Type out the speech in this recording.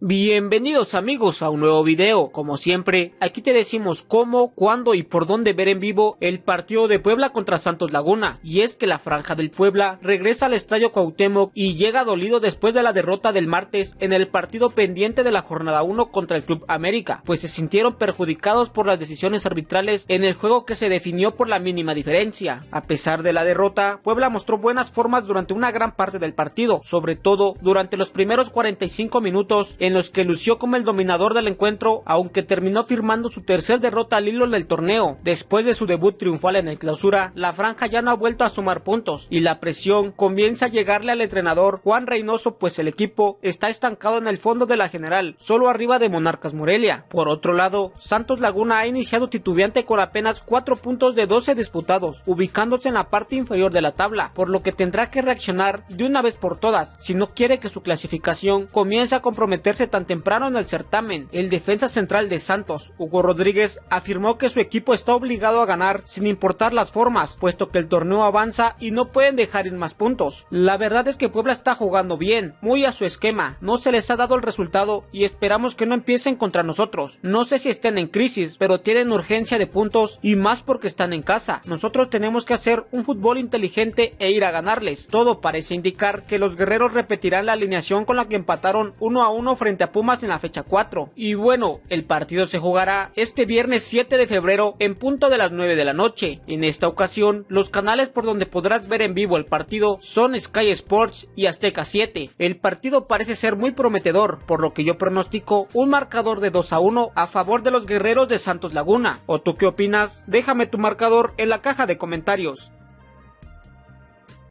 Bienvenidos amigos a un nuevo video, como siempre, aquí te decimos cómo, cuándo y por dónde ver en vivo el partido de Puebla contra Santos Laguna, y es que la franja del Puebla regresa al Estadio Cuauhtémoc y llega dolido después de la derrota del martes en el partido pendiente de la jornada 1 contra el Club América, pues se sintieron perjudicados por las decisiones arbitrales en el juego que se definió por la mínima diferencia. A pesar de la derrota, Puebla mostró buenas formas durante una gran parte del partido, sobre todo durante los primeros 45 minutos los que lució como el dominador del encuentro, aunque terminó firmando su tercer derrota al hilo en el torneo. Después de su debut triunfal en el clausura, la franja ya no ha vuelto a sumar puntos y la presión comienza a llegarle al entrenador Juan Reynoso, pues el equipo está estancado en el fondo de la general, solo arriba de Monarcas Morelia. Por otro lado, Santos Laguna ha iniciado titubeante con apenas 4 puntos de 12 disputados, ubicándose en la parte inferior de la tabla, por lo que tendrá que reaccionar de una vez por todas si no quiere que su clasificación comience a comprometerse tan temprano en el certamen. El defensa central de Santos, Hugo Rodríguez, afirmó que su equipo está obligado a ganar sin importar las formas, puesto que el torneo avanza y no pueden dejar ir más puntos. La verdad es que Puebla está jugando bien, muy a su esquema, no se les ha dado el resultado y esperamos que no empiecen contra nosotros. No sé si estén en crisis, pero tienen urgencia de puntos y más porque están en casa. Nosotros tenemos que hacer un fútbol inteligente e ir a ganarles. Todo parece indicar que los guerreros repetirán la alineación con la que empataron 1 a 1 frente frente a Pumas en la fecha 4. Y bueno, el partido se jugará este viernes 7 de febrero en punto de las 9 de la noche. En esta ocasión, los canales por donde podrás ver en vivo el partido son Sky Sports y Azteca 7. El partido parece ser muy prometedor, por lo que yo pronostico un marcador de 2 a 1 a favor de los guerreros de Santos Laguna. ¿O tú qué opinas? Déjame tu marcador en la caja de comentarios.